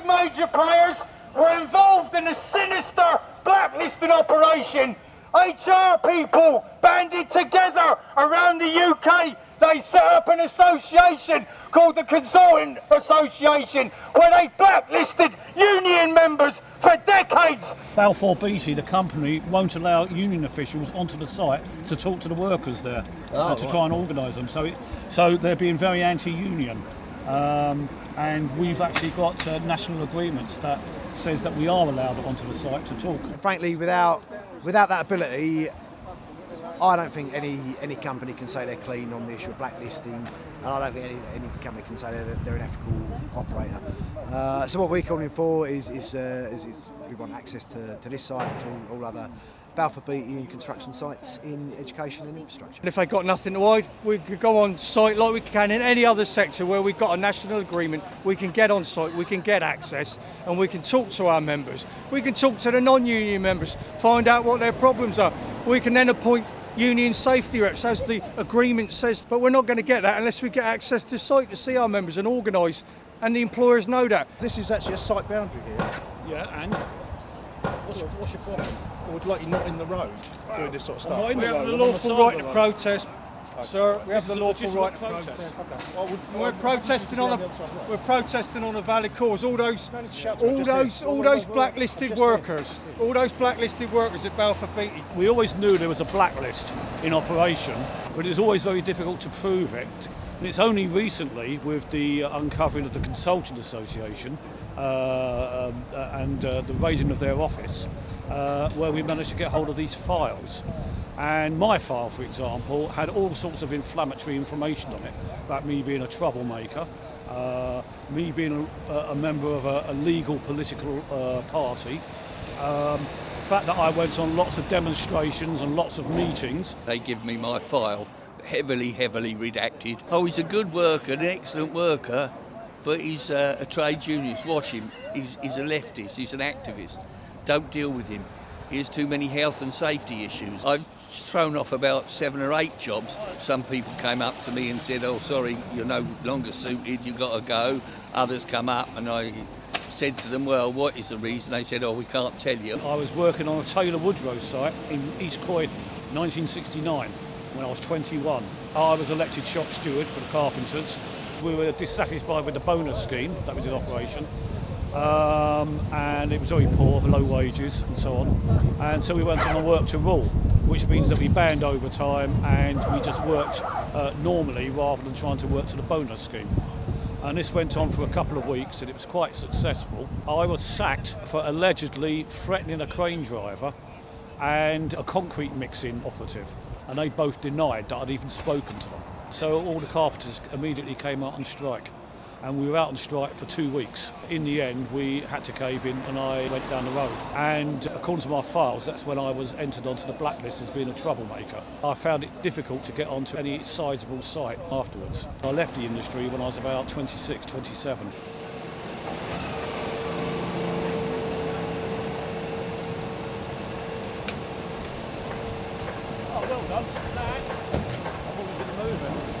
big major players were involved in a sinister blacklisting operation. HR people banded together around the UK. They set up an association called the Consulting Association where they blacklisted union members for decades. Balfour Beatty, the company, won't allow union officials onto the site to talk to the workers there, uh, to try and organise them. So, it, so they're being very anti-union. Um, and we've actually got uh, national agreements that says that we are allowed onto the site to talk. Frankly, without without that ability, I don't think any any company can say they're clean on the issue of blacklisting, and I don't think any, any company can say that they're an ethical operator. Uh, so what we're calling for is is, uh, is, is we want access to, to this site and to all, all other Balfour Beatty and construction sites in education and infrastructure. And if they've got nothing to hide, we could go on site like we can in any other sector where we've got a national agreement. We can get on site, we can get access, and we can talk to our members. We can talk to the non-union members, find out what their problems are. We can then appoint union safety reps as the agreement says, but we're not going to get that unless we get access to site to see our members and organise, and the employers know that. This is actually a site boundary here. Yeah, and what's, what's your problem? I would like you not in the road doing this sort of stuff. not We have the I'm on the lawful right to the road. protest, sir. we have the lawful right to protest. protest. Okay. Well, would, we're protesting on a we're protesting on a valid cause. All those need to shout to me, all those all those wait, wait. blacklisted workers, all those blacklisted workers at Balfour Beatty. We always knew there was a blacklist in operation, but it was always very difficult to prove it. And it's only recently, with the uh, uncovering of the Consulting Association uh, um, uh, and uh, the raiding of their office, uh, where we managed to get hold of these files. And my file, for example, had all sorts of inflammatory information on it about me being a troublemaker, uh, me being a, a member of a, a legal political uh, party, um, the fact that I went on lots of demonstrations and lots of meetings. They give me my file, heavily, heavily redacted. Oh, he's a good worker, an excellent worker, but he's uh, a trade unionist. Watch him. He's, he's a leftist, he's an activist. Don't deal with him. He has too many health and safety issues. I've thrown off about seven or eight jobs. Some people came up to me and said, oh, sorry, you're no longer suited, you've got to go. Others come up and I said to them, well, what is the reason? They said, oh, we can't tell you. I was working on a Taylor Woodrow site in East Croydon, 1969, when I was 21. I was elected shop steward for the carpenters. We were dissatisfied with the bonus scheme that was in operation. Um, and it was very poor, low wages and so on. And so we went on a work to rule, which means that we banned overtime and we just worked uh, normally rather than trying to work to the bonus scheme. And this went on for a couple of weeks and it was quite successful. I was sacked for allegedly threatening a crane driver and a concrete mixing operative. And they both denied that I'd even spoken to them. So all the carpenters immediately came out on strike. And we were out on strike for two weeks. In the end, we had to cave in and I went down the road. And according to my files, that's when I was entered onto the blacklist as being a troublemaker. I found it difficult to get onto any sizable site afterwards. I left the industry when I was about 26, 27. Oh, well done. Lad. I thought we were going to move it.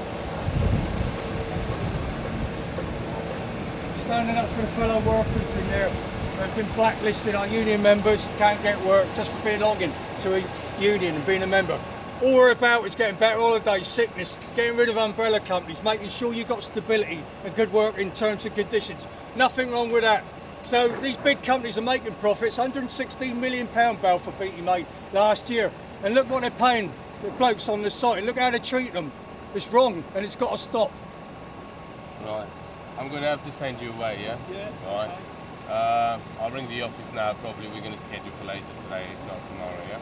Standing up for fellow workers in there. They've been blacklisted. Our union members can't get work just for belonging to a union and being a member. All we're about is getting better holidays, sickness, getting rid of umbrella companies, making sure you've got stability and good work in terms and conditions. Nothing wrong with that. So these big companies are making profits. 116 million pound Balfour Beatty made last year, and look what they're paying the blokes on the site. Look how they treat them. It's wrong, and it's got to stop. Right. I'm going to have to send you away, yeah? Yeah. Right. Uh, I'll ring the office now. Probably we're going to schedule for later today, if not tomorrow, yeah?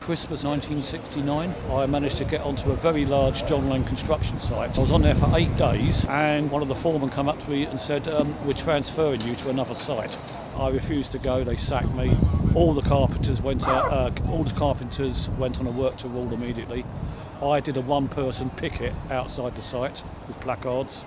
Christmas 1969, I managed to get onto a very large John Laing construction site. I was on there for eight days, and one of the foremen come up to me and said, um, "We're transferring you to another site." I refused to go. They sacked me. All the carpenters went out. Uh, all the carpenters went on a work to rule immediately. I did a one-person picket outside the site with placards.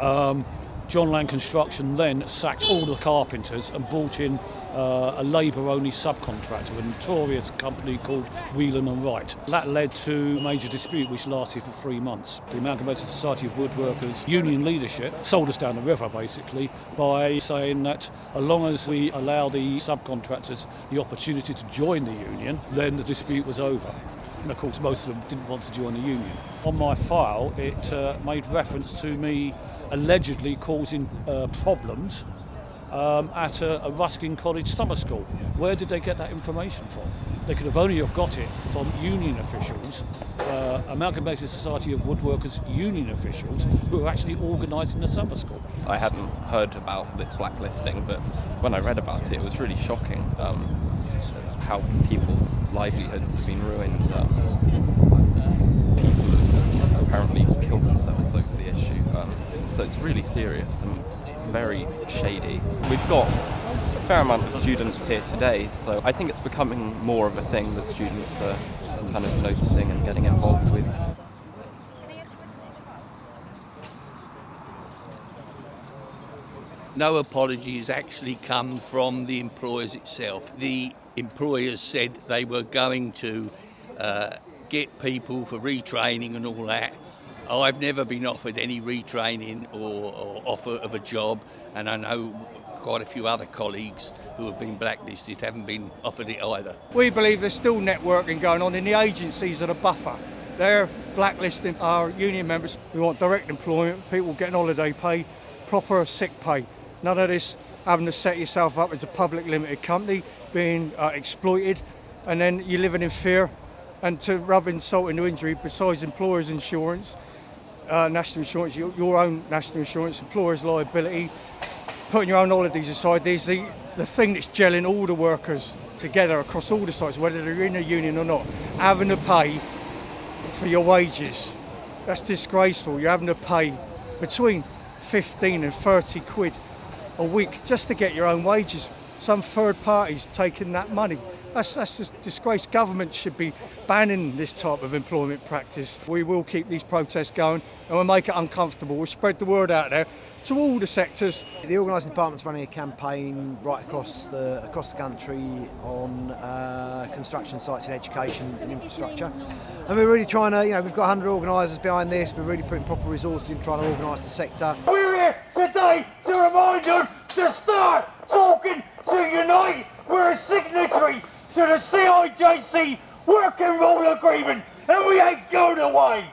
Um, John Laing Construction then sacked all the carpenters and brought in uh, a Labour-only subcontractor, a notorious company called Whelan and Wright. That led to a major dispute which lasted for three months. The Amalgamated Society of Woodworkers union leadership sold us down the river basically by saying that as long as we allow the subcontractors the opportunity to join the union, then the dispute was over. And of course, most of them didn't want to join the union. On my file, it uh, made reference to me allegedly causing uh, problems um, at a, a Ruskin College summer school. Where did they get that information from? They could have only have got it from union officials, uh, Amalgamated Society of Woodworkers union officials, who were actually organising the summer school. I hadn't heard about this blacklisting, but when I read about it, it was really shocking um, how people's livelihoods have been ruined. Um, people have apparently killed themselves over the issue. Um, so it's really serious and very shady. We've got a fair amount of students here today, so I think it's becoming more of a thing that students are kind of noticing and getting involved with. No apologies actually come from the employers itself. The employers said they were going to uh, get people for retraining and all that. I've never been offered any retraining or, or offer of a job, and I know quite a few other colleagues who have been blacklisted haven't been offered it either. We believe there's still networking going on in the agencies that are buffer. They're blacklisting our union members. We want direct employment, people getting holiday pay, proper sick pay. None of this having to set yourself up as a public limited company, being uh, exploited, and then you're living in fear. And to rub insult into injury, besides employers' insurance, uh, national insurance, your, your, own national insurance, employers' liability, putting your own holidays aside. There's the, the thing that's gelling all the workers together across all the sites, whether they're in a union or not, having to pay for your wages. That's disgraceful. You're having to pay between 15 and 30 quid a week just to get your own wages. Some third parties taking that money. That's, that's a disgrace. Government should be banning this type of employment practice. We will keep these protests going and we'll make it uncomfortable. We'll spread the word out there to all the sectors. The organising department's running a campaign right across the across the country on uh, construction sites in education and infrastructure, and we're really trying to, you know, we've got 100 organisers behind this. We're really putting proper resources in trying to organise the sector. Today to remind you to start talking to unite. We're a signatory to the CIJC Working Rule Agreement, and we ain't going away.